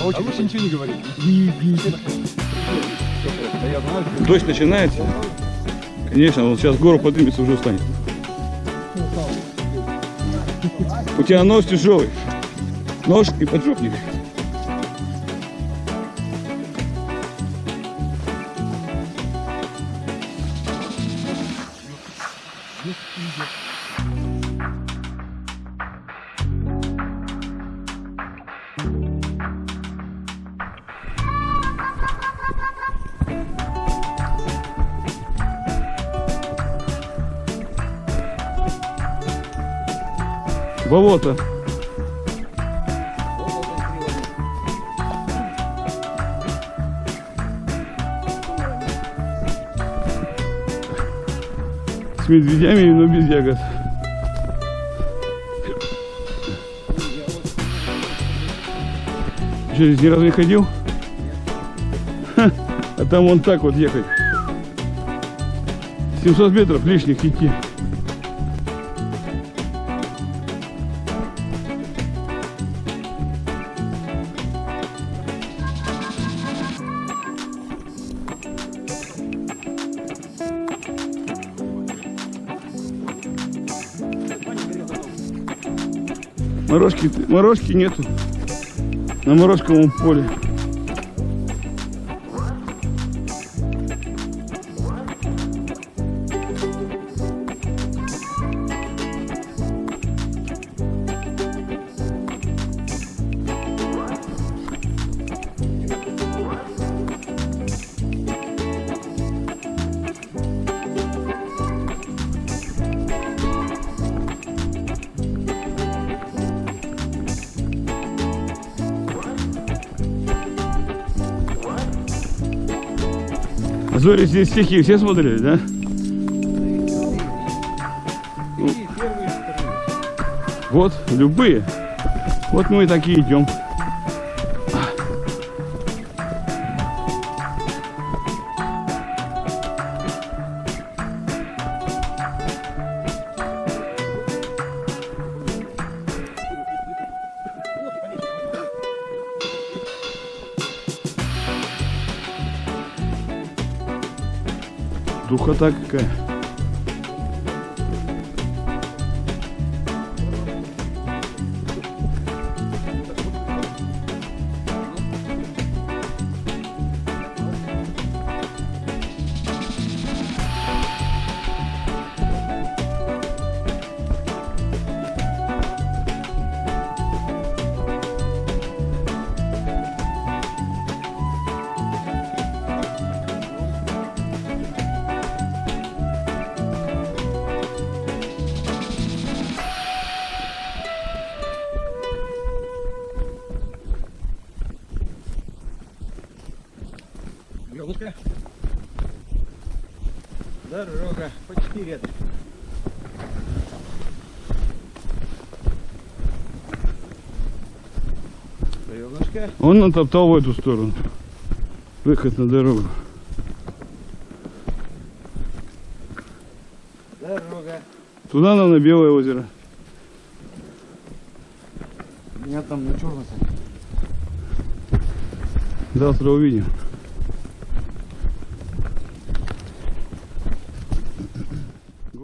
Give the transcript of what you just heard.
А лучше ничего не говорить. Дождь начинается. Конечно, он сейчас гору поднимется, уже устанет. У тебя нос тяжелый. Нож и поджопник. Болото. С медведями, но без ягод. Что, здесь ни разу не ходил? Ха, А там вон так вот ехать. 700 метров лишних идти. Морожки, морожки нету на морожковом поле. Зори здесь стихи все смотрели, да? Вот, любые. Вот мы и такие идем. Духота какая. Елка. Дорога почти рядом. Елочка. Он натоптал в эту сторону. Выход на дорогу. Дорога. Туда нам на Белое озеро. У меня там на черном. Завтра увидим.